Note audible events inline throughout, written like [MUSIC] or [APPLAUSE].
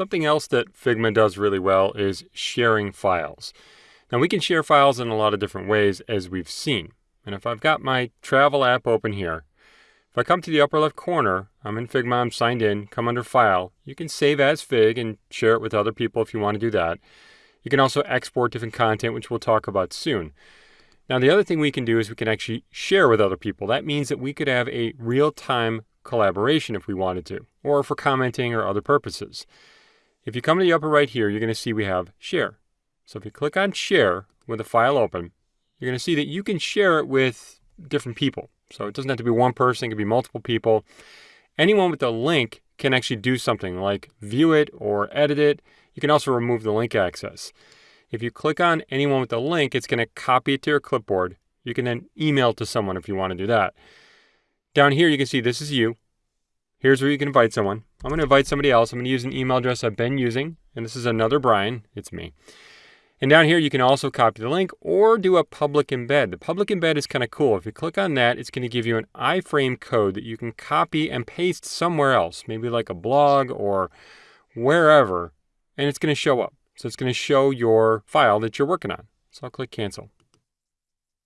Something else that Figma does really well is sharing files. Now we can share files in a lot of different ways as we've seen. And if I've got my travel app open here, if I come to the upper left corner, I'm in Figma, I'm signed in, come under File. You can save as Fig and share it with other people if you want to do that. You can also export different content, which we'll talk about soon. Now, the other thing we can do is we can actually share with other people. That means that we could have a real-time collaboration if we wanted to, or for commenting or other purposes. If you come to the upper right here, you're going to see we have Share. So if you click on Share with a file open, you're going to see that you can share it with different people. So it doesn't have to be one person, it can be multiple people. Anyone with a link can actually do something like view it or edit it. You can also remove the link access. If you click on anyone with a link, it's going to copy it to your clipboard. You can then email to someone if you want to do that. Down here, you can see this is you. Here's where you can invite someone. I'm going to invite somebody else. I'm going to use an email address I've been using, and this is another Brian. It's me. And down here, you can also copy the link or do a public embed. The public embed is kind of cool. If you click on that, it's going to give you an iframe code that you can copy and paste somewhere else, maybe like a blog or wherever, and it's going to show up. So it's going to show your file that you're working on. So I'll click cancel.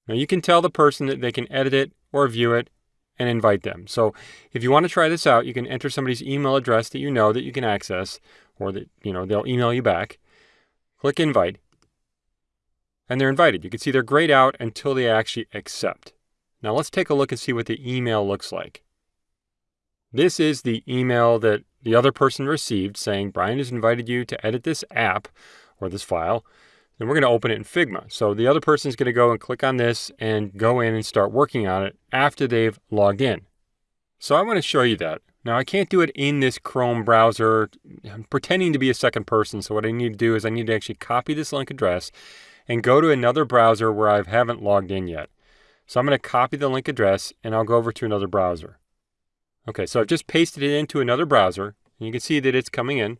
Now you can tell the person that they can edit it or view it and invite them. So if you want to try this out, you can enter somebody's email address that you know that you can access or that, you know, they'll email you back. Click invite and they're invited. You can see they're grayed out until they actually accept. Now let's take a look and see what the email looks like. This is the email that the other person received saying Brian has invited you to edit this app or this file. And we're going to open it in Figma. So the other person is going to go and click on this and go in and start working on it after they've logged in. So I want to show you that. Now I can't do it in this Chrome browser. I'm pretending to be a second person. So what I need to do is I need to actually copy this link address and go to another browser where I haven't logged in yet. So I'm going to copy the link address and I'll go over to another browser. Okay, so I've just pasted it into another browser. And you can see that it's coming in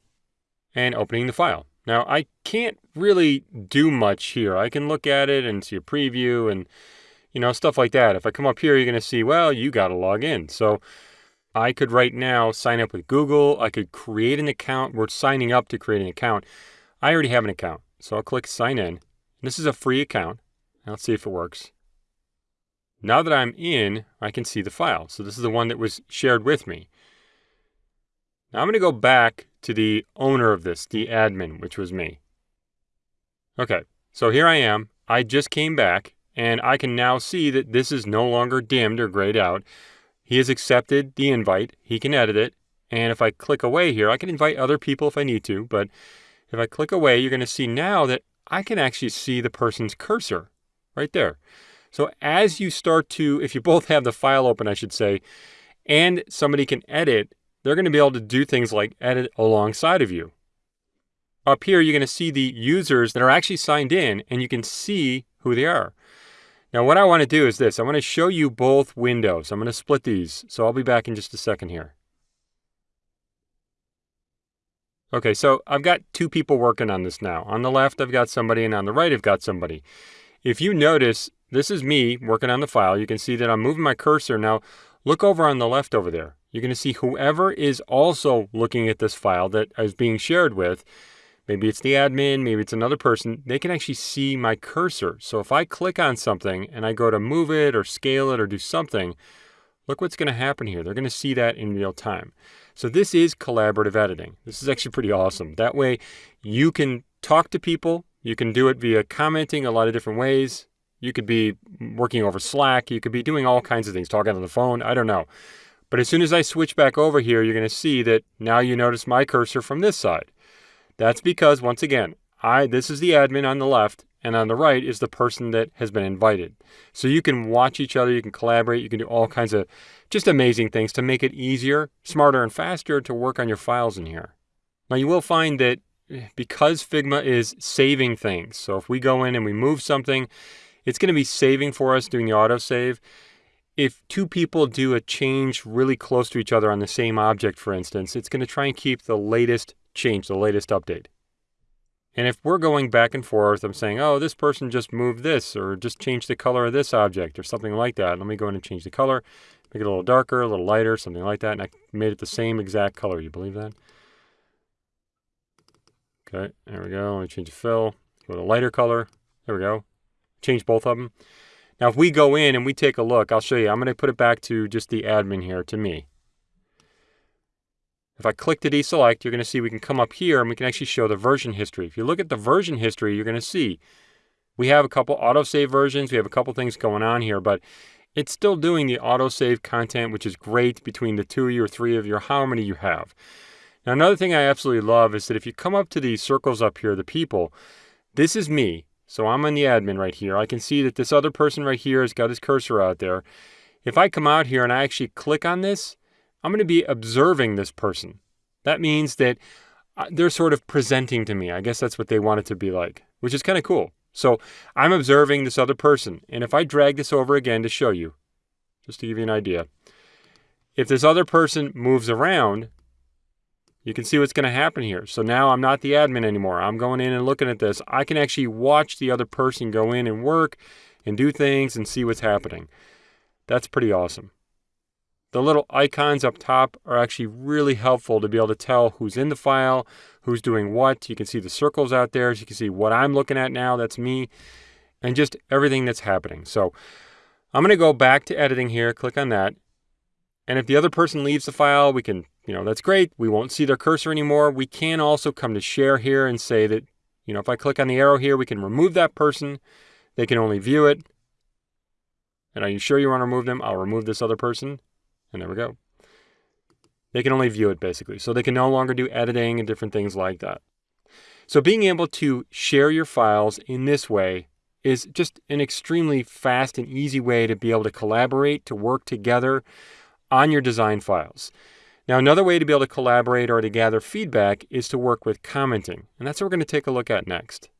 and opening the file. Now I can't really do much here. I can look at it and see a preview and you know stuff like that. If I come up here, you're going to see, well, you got to log in. So I could right now sign up with Google. I could create an account. We're signing up to create an account. I already have an account. So I'll click sign in. This is a free account. Let's see if it works. Now that I'm in, I can see the file. So this is the one that was shared with me. Now I'm going to go back to the owner of this, the admin, which was me. Okay, so here I am. I just came back, and I can now see that this is no longer dimmed or grayed out. He has accepted the invite. He can edit it. And if I click away here, I can invite other people if I need to. But if I click away, you're going to see now that I can actually see the person's cursor right there. So as you start to, if you [LAUGHS] both have the file open, I should say, and somebody can edit, they're going to be able to do things like edit alongside of you. Up here, you're going to see the users that are actually signed in, and you can see who they are. Now, what I want to do is this. I want to show you both windows. I'm going to split these, so I'll be back in just a second here. Okay, so I've got two people working on this now. On the left, I've got somebody, and on the right, I've got somebody. If you notice, this is me working on the file. You can see that I'm moving my cursor. Now, look over on the left over there. You're going to see whoever is also looking at this file that is being shared with, maybe it's the admin, maybe it's another person, they can actually see my cursor. So if I click on something and I go to move it or scale it or do something, look what's going to happen here. They're going to see that in real time. So this is collaborative editing. This is actually pretty awesome. That way you can talk to people. You can do it via commenting a lot of different ways. You could be working over Slack. You could be doing all kinds of things, talking on the phone. I don't know. But as soon as I switch back over here, you're going to see that now you notice my cursor from this side. That's because, once again, I this is the admin on the left, and on the right is the person that has been invited. So you can watch each other, you can collaborate, you can do all kinds of just amazing things to make it easier, smarter, and faster to work on your files in here. Now you will find that because Figma is saving things, so if we go in and we move something, it's going to be saving for us doing the autosave. If two people do a change really close to each other on the same object, for instance, it's going to try and keep the latest change, the latest update. And if we're going back and forth, I'm saying, oh, this person just moved this or just changed the color of this object or something like that. Let me go in and change the color, make it a little darker, a little lighter, something like that. And I made it the same exact color. You believe that? Okay, there we go. Let me change the fill. Go to lighter color. There we go. Change both of them. Now, if we go in and we take a look, I'll show you. I'm going to put it back to just the admin here, to me. If I click to deselect, you're going to see we can come up here and we can actually show the version history. If you look at the version history, you're going to see we have a couple autosave versions. We have a couple things going on here, but it's still doing the autosave content, which is great between the two of you or three of you, how many you have. Now, another thing I absolutely love is that if you come up to these circles up here, the people, this is me. So I'm on the admin right here. I can see that this other person right here has got his cursor out there. If I come out here and I actually click on this, I'm going to be observing this person. That means that uh, they're sort of presenting to me. I guess that's what they want it to be like, which is kind of cool. So I'm observing this other person. And if I drag this over again to show you, just to give you an idea, if this other person moves around, you can see what's going to happen here. So now I'm not the admin anymore. I'm going in and looking at this. I can actually watch the other person go in and work and do things and see what's happening. That's pretty awesome. The little icons up top are actually really helpful to be able to tell who's in the file, who's doing what. You can see the circles out there. So you can see what I'm looking at now. That's me. And just everything that's happening. So I'm going to go back to editing here. Click on that. And if the other person leaves the file, we can, you know, that's great. We won't see their cursor anymore. We can also come to share here and say that, you know, if I click on the arrow here, we can remove that person. They can only view it. And are you sure you want to remove them? I'll remove this other person. And there we go. They can only view it basically. So they can no longer do editing and different things like that. So being able to share your files in this way is just an extremely fast and easy way to be able to collaborate, to work together on your design files. Now, another way to be able to collaborate or to gather feedback is to work with commenting. And that's what we're going to take a look at next.